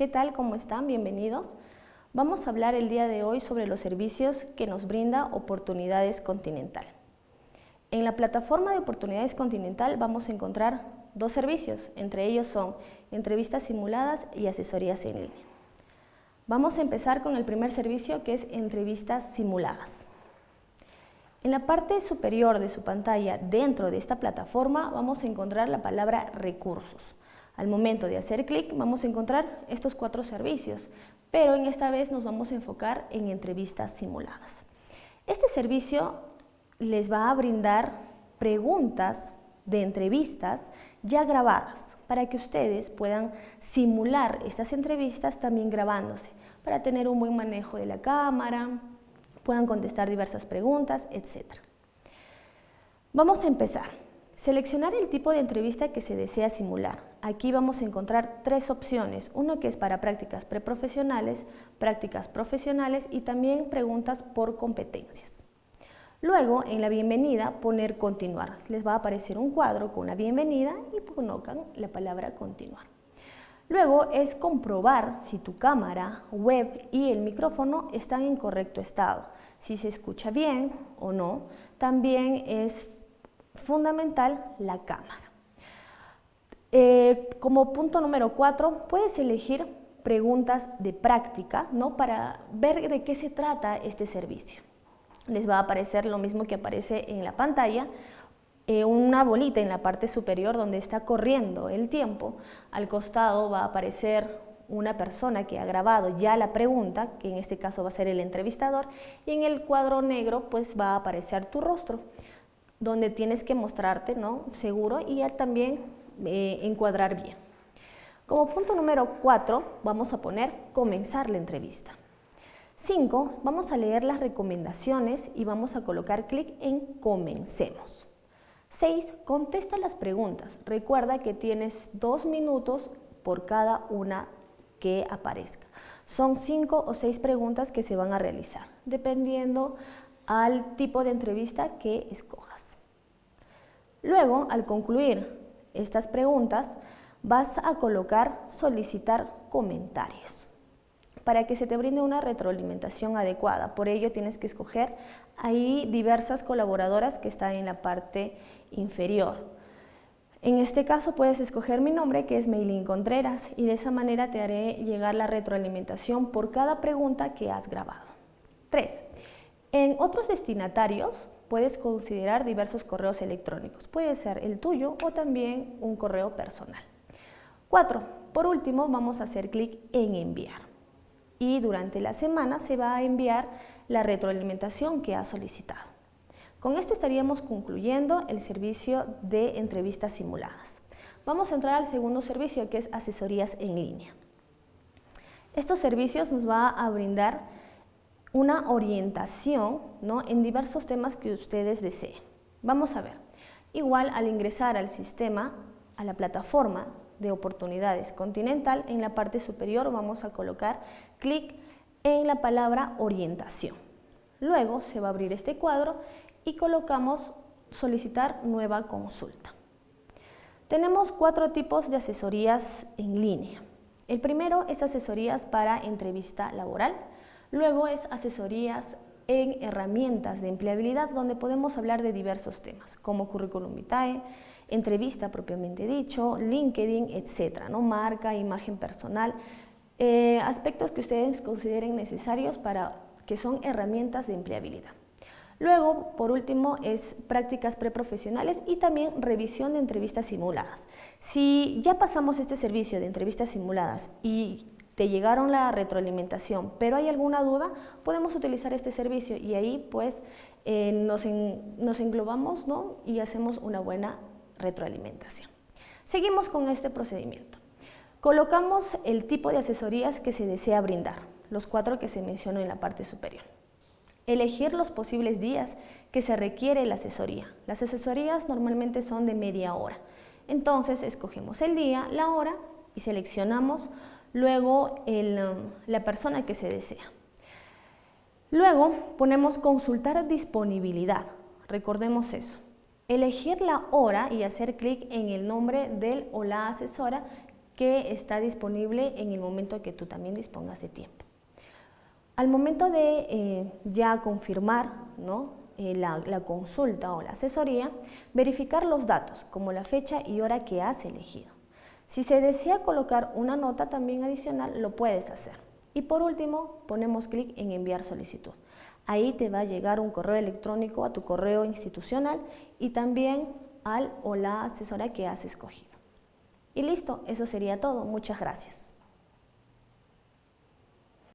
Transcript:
¿Qué tal? ¿Cómo están? Bienvenidos. Vamos a hablar el día de hoy sobre los servicios que nos brinda Oportunidades Continental. En la plataforma de Oportunidades Continental vamos a encontrar dos servicios, entre ellos son entrevistas simuladas y asesorías en línea. Vamos a empezar con el primer servicio que es entrevistas simuladas. En la parte superior de su pantalla, dentro de esta plataforma, vamos a encontrar la palabra recursos. Al momento de hacer clic vamos a encontrar estos cuatro servicios, pero en esta vez nos vamos a enfocar en entrevistas simuladas. Este servicio les va a brindar preguntas de entrevistas ya grabadas para que ustedes puedan simular estas entrevistas también grabándose para tener un buen manejo de la cámara, puedan contestar diversas preguntas, etc. Vamos a empezar. Seleccionar el tipo de entrevista que se desea simular. Aquí vamos a encontrar tres opciones, uno que es para prácticas preprofesionales, prácticas profesionales y también preguntas por competencias. Luego, en la bienvenida, poner continuar. Les va a aparecer un cuadro con una bienvenida y colocan la palabra continuar. Luego es comprobar si tu cámara, web y el micrófono están en correcto estado, si se escucha bien o no. También es fundamental la cámara. Eh, como punto número cuatro, puedes elegir preguntas de práctica ¿no? para ver de qué se trata este servicio. Les va a aparecer lo mismo que aparece en la pantalla, eh, una bolita en la parte superior donde está corriendo el tiempo. Al costado va a aparecer una persona que ha grabado ya la pregunta, que en este caso va a ser el entrevistador, y en el cuadro negro pues va a aparecer tu rostro donde tienes que mostrarte ¿no? seguro y también eh, encuadrar bien. Como punto número 4 vamos a poner comenzar la entrevista. 5. Vamos a leer las recomendaciones y vamos a colocar clic en comencemos. 6. Contesta las preguntas. Recuerda que tienes dos minutos por cada una que aparezca. Son cinco o seis preguntas que se van a realizar, dependiendo al tipo de entrevista que escojas. Luego, al concluir estas preguntas, vas a colocar solicitar comentarios para que se te brinde una retroalimentación adecuada. Por ello tienes que escoger ahí diversas colaboradoras que están en la parte inferior. En este caso puedes escoger mi nombre que es Meilín Contreras y de esa manera te haré llegar la retroalimentación por cada pregunta que has grabado. 3. En otros destinatarios puedes considerar diversos correos electrónicos. Puede ser el tuyo o también un correo personal. 4. Por último, vamos a hacer clic en enviar. Y durante la semana se va a enviar la retroalimentación que has solicitado. Con esto estaríamos concluyendo el servicio de entrevistas simuladas. Vamos a entrar al segundo servicio que es asesorías en línea. Estos servicios nos va a brindar una orientación ¿no? en diversos temas que ustedes deseen. Vamos a ver. Igual al ingresar al sistema, a la plataforma de oportunidades continental, en la parte superior vamos a colocar clic en la palabra orientación. Luego se va a abrir este cuadro y colocamos solicitar nueva consulta. Tenemos cuatro tipos de asesorías en línea. El primero es asesorías para entrevista laboral, Luego es asesorías en herramientas de empleabilidad donde podemos hablar de diversos temas como currículum vitae, entrevista propiamente dicho, LinkedIn, etcétera, ¿no? marca, imagen personal, eh, aspectos que ustedes consideren necesarios para que son herramientas de empleabilidad. Luego, por último, es prácticas preprofesionales y también revisión de entrevistas simuladas. Si ya pasamos este servicio de entrevistas simuladas y te llegaron la retroalimentación, pero hay alguna duda, podemos utilizar este servicio y ahí pues eh, nos, nos, englobamos ¿no? y hacemos una buena retroalimentación. Seguimos con este procedimiento. Colocamos el tipo de asesorías que se desea brindar, los cuatro que se mencionó en la parte superior. Elegir los posibles días que se requiere la asesoría. Las asesorías normalmente son de media hora. Entonces escogemos el día, la hora y seleccionamos luego um, la persona que se desea. Luego ponemos consultar disponibilidad, recordemos eso. Elegir la hora y hacer clic en el nombre del o la asesora que está disponible en el momento que tú también dispongas de tiempo. Al momento de eh, ya confirmar eh, la, consulta o la asesoría, verificar los datos, como la fecha y hora que has elegido. Si se desea colocar una nota también adicional, lo puedes hacer. Y por último, ponemos clic en enviar solicitud. Ahí te va a llegar un correo electrónico a tu correo institucional y también al o la asesora que has escogido. Y listo, eso sería todo. Muchas gracias.